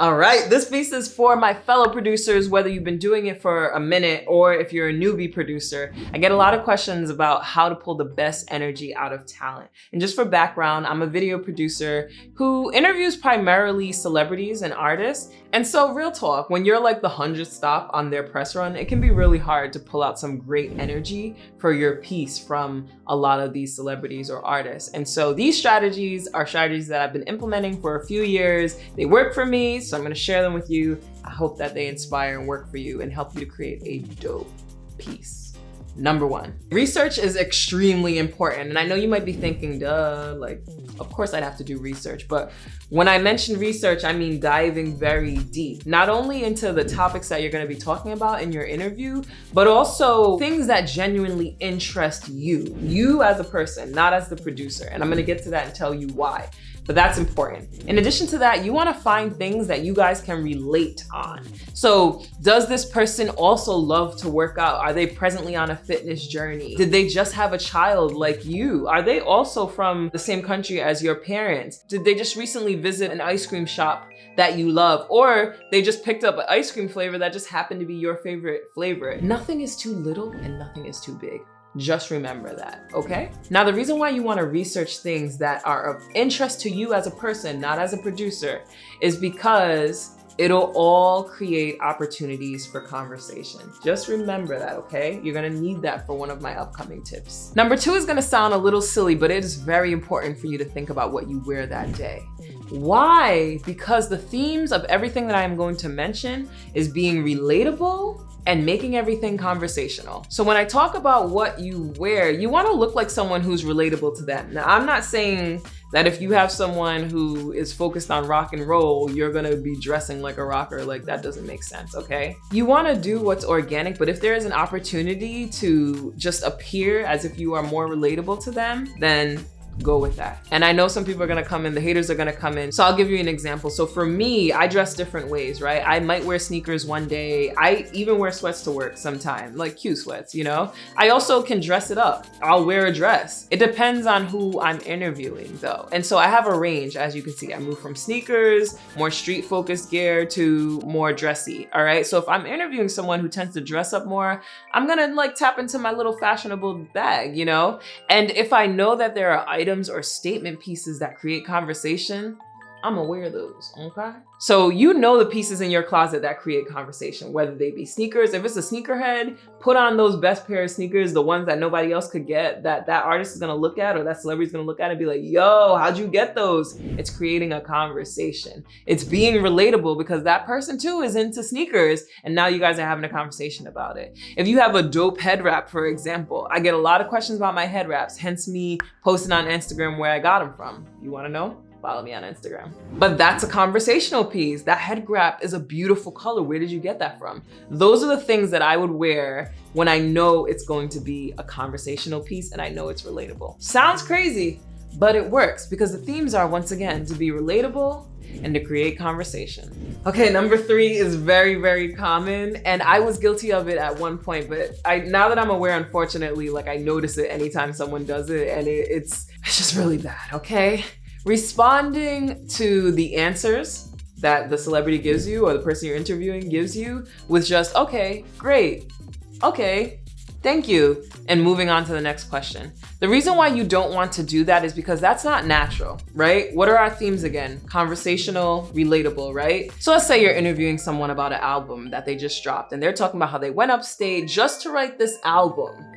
All right, this piece is for my fellow producers, whether you've been doing it for a minute or if you're a newbie producer. I get a lot of questions about how to pull the best energy out of talent. And just for background, I'm a video producer who interviews primarily celebrities and artists. And so real talk, when you're like the hundredth stop on their press run, it can be really hard to pull out some great energy for your piece from a lot of these celebrities or artists. And so these strategies are strategies that I've been implementing for a few years. They work for me, so I'm gonna share them with you. I hope that they inspire and work for you and help you to create a dope piece. Number one, research is extremely important. And I know you might be thinking, duh, like, of course I'd have to do research. But when I mention research, I mean diving very deep, not only into the topics that you're gonna be talking about in your interview, but also things that genuinely interest you, you as a person, not as the producer. And I'm gonna get to that and tell you why but that's important. In addition to that, you wanna find things that you guys can relate on. So does this person also love to work out? Are they presently on a fitness journey? Did they just have a child like you? Are they also from the same country as your parents? Did they just recently visit an ice cream shop that you love? Or they just picked up an ice cream flavor that just happened to be your favorite flavor? Nothing is too little and nothing is too big. Just remember that, okay? Now, the reason why you wanna research things that are of interest to you as a person, not as a producer, is because it'll all create opportunities for conversation. Just remember that, okay? You're gonna need that for one of my upcoming tips. Number two is gonna sound a little silly, but it is very important for you to think about what you wear that day. Why? Because the themes of everything that I'm going to mention is being relatable and making everything conversational. So when I talk about what you wear, you wanna look like someone who's relatable to them. Now, I'm not saying that if you have someone who is focused on rock and roll, you're gonna be dressing like a rocker. Like that doesn't make sense, okay? You wanna do what's organic, but if there is an opportunity to just appear as if you are more relatable to them, then go with that. And I know some people are gonna come in, the haters are gonna come in. So I'll give you an example. So for me, I dress different ways, right? I might wear sneakers one day. I even wear sweats to work sometime, like cute sweats, you know? I also can dress it up. I'll wear a dress. It depends on who I'm interviewing though. And so I have a range, as you can see. I move from sneakers, more street focused gear to more dressy, all right? So if I'm interviewing someone who tends to dress up more, I'm gonna like tap into my little fashionable bag, you know? And if I know that there are items items or statement pieces that create conversation, I'm aware wear those, okay? So you know the pieces in your closet that create conversation, whether they be sneakers. If it's a sneakerhead, put on those best pair of sneakers, the ones that nobody else could get, that that artist is gonna look at or that celebrity is gonna look at and be like, yo, how'd you get those? It's creating a conversation. It's being relatable because that person too is into sneakers and now you guys are having a conversation about it. If you have a dope head wrap, for example, I get a lot of questions about my head wraps, hence me posting on Instagram where I got them from. You wanna know? Follow me on Instagram. But that's a conversational piece. That head wrap is a beautiful color. Where did you get that from? Those are the things that I would wear when I know it's going to be a conversational piece and I know it's relatable. Sounds crazy, but it works because the themes are once again to be relatable and to create conversation. Okay, number three is very, very common. And I was guilty of it at one point, but I now that I'm aware, unfortunately, like I notice it anytime someone does it and it, it's, it's just really bad, okay? Responding to the answers that the celebrity gives you or the person you're interviewing gives you with just, okay, great, okay, thank you, and moving on to the next question. The reason why you don't want to do that is because that's not natural, right? What are our themes again? Conversational, relatable, right? So let's say you're interviewing someone about an album that they just dropped and they're talking about how they went upstate just to write this album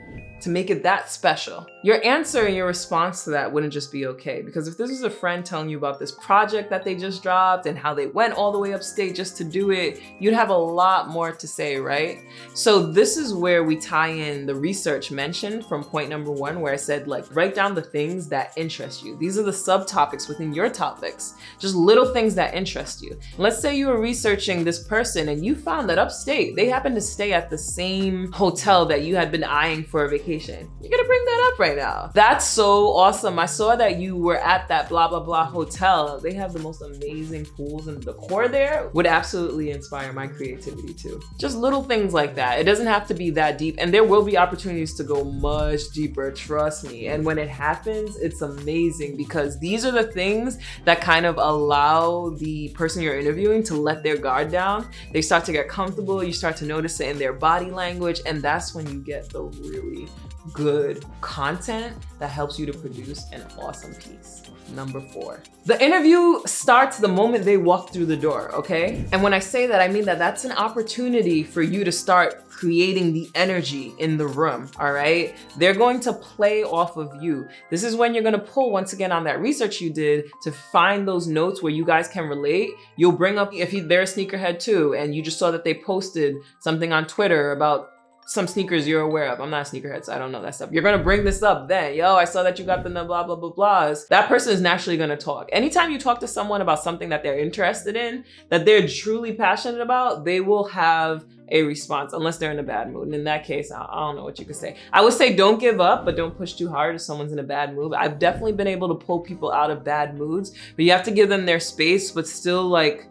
to make it that special. Your answer and your response to that wouldn't just be okay. Because if this is a friend telling you about this project that they just dropped and how they went all the way upstate just to do it, you'd have a lot more to say, right? So this is where we tie in the research mentioned from point number one, where I said like, write down the things that interest you. These are the subtopics within your topics, just little things that interest you. Let's say you were researching this person and you found that upstate, they happen to stay at the same hotel that you had been eyeing for a vacation You're gonna bring that up right now. That's so awesome. I saw that you were at that blah, blah, blah hotel. They have the most amazing pools and the decor there would absolutely inspire my creativity too. Just little things like that. It doesn't have to be that deep and there will be opportunities to go much deeper, trust me. And when it happens, it's amazing because these are the things that kind of allow the person you're interviewing to let their guard down. They start to get comfortable, you start to notice it in their body language, and that's when you get the really good content that helps you to produce an awesome piece. Number four. The interview starts the moment they walk through the door, okay? And when I say that, I mean that that's an opportunity for you to start creating the energy in the room, all right? They're going to play off of you. This is when you're gonna pull once again on that research you did to find those notes where you guys can relate. You'll bring up, if they're a sneakerhead too, and you just saw that they posted something on Twitter about some sneakers you're aware of. I'm not a sneakerhead, so I don't know that stuff. You're gonna bring this up then. Yo, I saw that you got the blah, blah, blah, blahs. That person is naturally gonna talk. Anytime you talk to someone about something that they're interested in, that they're truly passionate about, they will have a response unless they're in a bad mood. And in that case, I, don't know what you could say. I would say don't give up, but don't push too hard if someone's in a bad mood. I've definitely been able to pull people out of bad moods, but you have to give them their space, but still like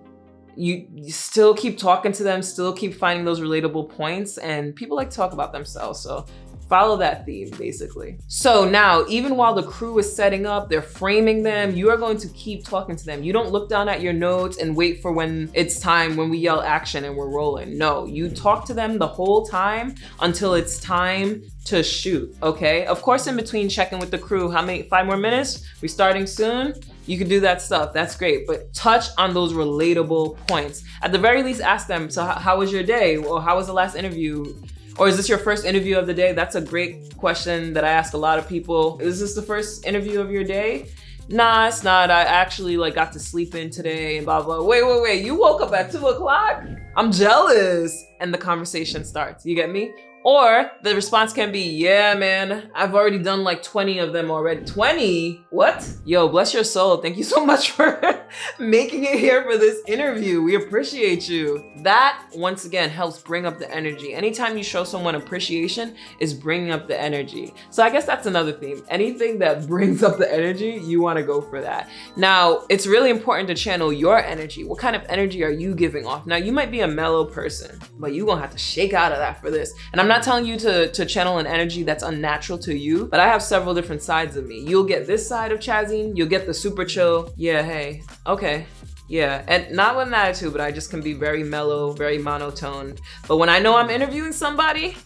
you, you, still keep talking to them, still keep finding those relatable points, and people like to talk about themselves. So follow that theme basically. So now, even while the crew is setting up, they're framing them, you are going to keep talking to them. You don't look down at your notes and wait for when it's time, when we yell action and we're rolling. No, you talk to them the whole time until it's time to shoot, okay? Of course, in between checking with the crew, how many, five more minutes? We starting soon? You can do that stuff, that's great, but touch on those relatable points. At the very least, ask them, so how was your day? Or how was the last interview? Or is this your first interview of the day? That's a great question that I ask a lot of people. Is this the first interview of your day? Nah, it's not. I actually like got to sleep in today and blah, blah. Wait, wait, wait. You woke up at two o'clock? I'm jealous. And the conversation starts. You get me? Or the response can be, yeah, man, I've already done like 20 of them already. 20? What? Yo, bless your soul. Thank you so much for making it here for this interview. We appreciate you. That, once again, helps bring up the energy. Anytime you show someone appreciation is bringing up the energy. So I guess that's another theme. Anything that brings up the energy, you want to go for that. Now, it's really important to channel your energy. What kind of energy are you giving off? Now, you might be a mellow person, but you're going to have to shake out of that for this. And I'm not telling you to, to channel an energy that's unnatural to you, but I have several different sides of me. You'll get this side of Chazine, you'll get the super chill, yeah, hey, okay, yeah, and not with an attitude, but I just can be very mellow, very monotone. But when I know I'm interviewing somebody,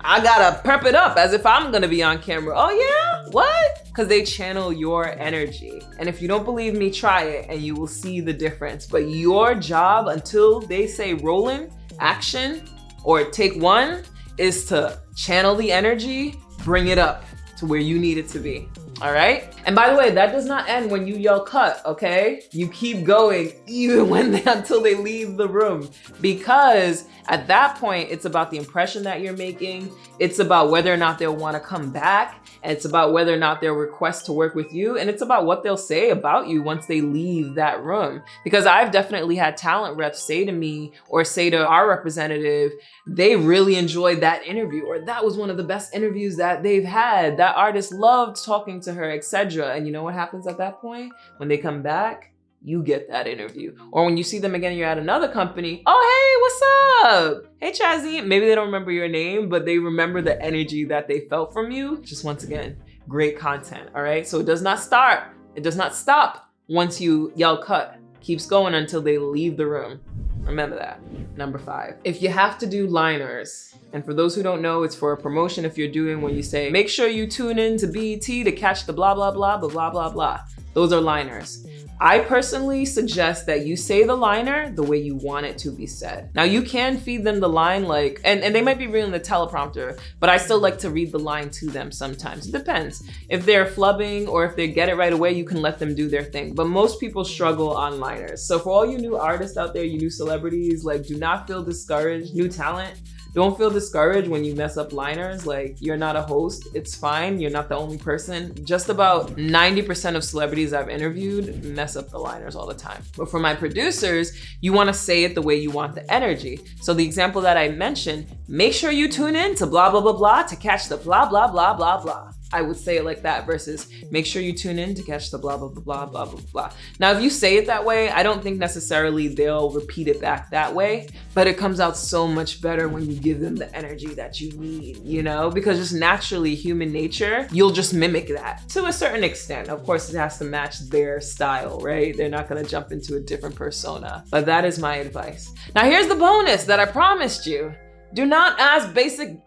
I gotta prep it up as if I'm gonna be on camera. Oh yeah, what? Because they channel your energy. And if you don't believe me, try it and you will see the difference. But your job until they say rolling, action, or take one, is to channel the energy, bring it up to where you need it to be. All right. And by the way, that does not end when you yell cut, okay? You keep going even when they, until they leave the room because at that point, it's about the impression that you're making. It's about whether or not they'll want to come back. And it's about whether or not they'll request to work with you. And it's about what they'll say about you once they leave that room. Because I've definitely had talent reps say to me or say to our representative, they really enjoyed that interview or that was one of the best interviews that they've had. That artist loved talking to her, etc. And you know what happens at that point? When they come back, you get that interview. Or when you see them again, you're at another company, oh, hey, what's up? Hey, Chazzy. Maybe they don't remember your name, but they remember the energy that they felt from you. Just once again, great content, all right? So it does not start, it does not stop once you yell cut. Keeps going until they leave the room. Remember that. Number five, if you have to do liners, and for those who don't know, it's for a promotion if you're doing when you say, make sure you tune in to BET to catch the blah, blah, blah, blah, blah, blah, blah. Those are liners. I personally suggest that you say the liner the way you want it to be said. Now you can feed them the line like, and, and they might be reading the teleprompter, but I still like to read the line to them sometimes. It depends. If they're flubbing or if they get it right away, you can let them do their thing. But most people struggle on liners. So for all you new artists out there, you new celebrities, like do not feel discouraged, new talent, Don't feel discouraged when you mess up liners. Like you're not a host. It's fine. You're not the only person. Just about 90% of celebrities I've interviewed mess up the liners all the time. But for my producers, you want to say it the way you want the energy. So the example that I mentioned, make sure you tune in to blah, blah, blah, blah to catch the blah, blah, blah, blah, blah. I would say it like that versus make sure you tune in to catch the blah, blah, blah, blah, blah, blah. Now, if you say it that way, I don't think necessarily they'll repeat it back that way, but it comes out so much better when you give them the energy that you need, you know, because just naturally human nature, you'll just mimic that to a certain extent. Of course, it has to match their style, right? They're not to jump into a different persona, but that is my advice. Now, here's the bonus that I promised you. Do not ask basic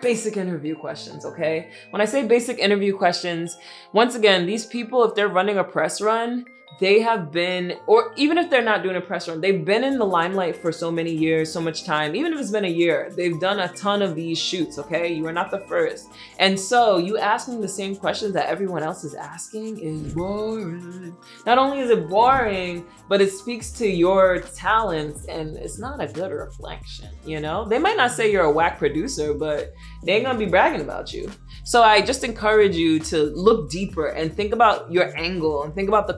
basic interview questions, okay? When I say basic interview questions, once again, these people, if they're running a press run, they have been, or even if they're not doing a press run, they've been in the limelight for so many years, so much time, even if it's been a year, they've done a ton of these shoots, okay? You are not the first. And so you asking the same questions that everyone else is asking is boring. Not only is it boring, but it speaks to your talents and it's not a good reflection, you know? They might not say you're a whack producer, but they ain't gonna be bragging about you. So I just encourage you to look deeper and think about your angle and think about the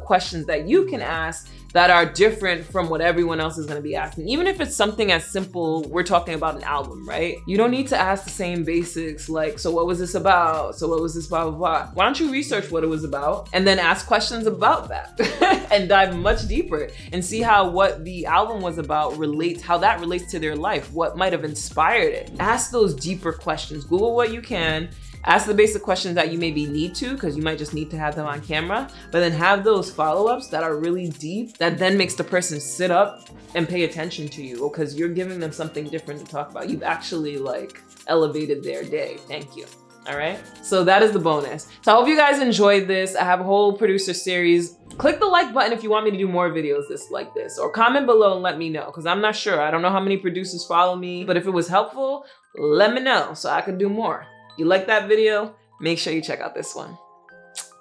questions that you can ask that are different from what everyone else is going to be asking. Even if it's something as simple, we're talking about an album, right? You don't need to ask the same basics like, so what was this about? So what was this blah, blah, blah. Why don't you research what it was about and then ask questions about that and dive much deeper and see how what the album was about relates, how that relates to their life, what might have inspired it. Ask those deeper questions. Google what you can Ask the basic questions that you maybe need to, because you might just need to have them on camera, but then have those follow-ups that are really deep that then makes the person sit up and pay attention to you because you're giving them something different to talk about. You've actually like elevated their day. Thank you. All right. So that is the bonus. So I hope you guys enjoyed this. I have a whole producer series. Click the like button if you want me to do more videos this like this or comment below and let me know because I'm not sure. I don't know how many producers follow me, but if it was helpful, let me know so I can do more. You like that video? Make sure you check out this one.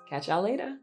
Catch y'all later.